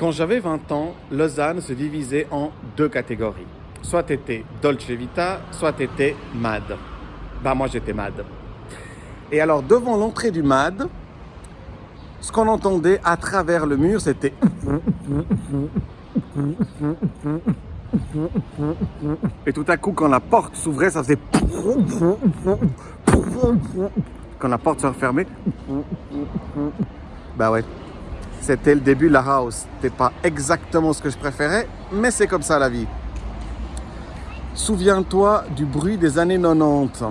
Quand j'avais 20 ans, Lausanne se divisait en deux catégories. Soit tu étais Dolce Vita, soit tu étais MAD. Bah moi j'étais MAD. Et alors devant l'entrée du MAD, ce qu'on entendait à travers le mur, c'était... Et tout à coup, quand la porte s'ouvrait, ça faisait... Quand la porte se refermait... Bah ouais, c'était le début de la house. C'était pas exactement ce que je préférais, mais c'est comme ça la vie. Souviens-toi du bruit des années 90.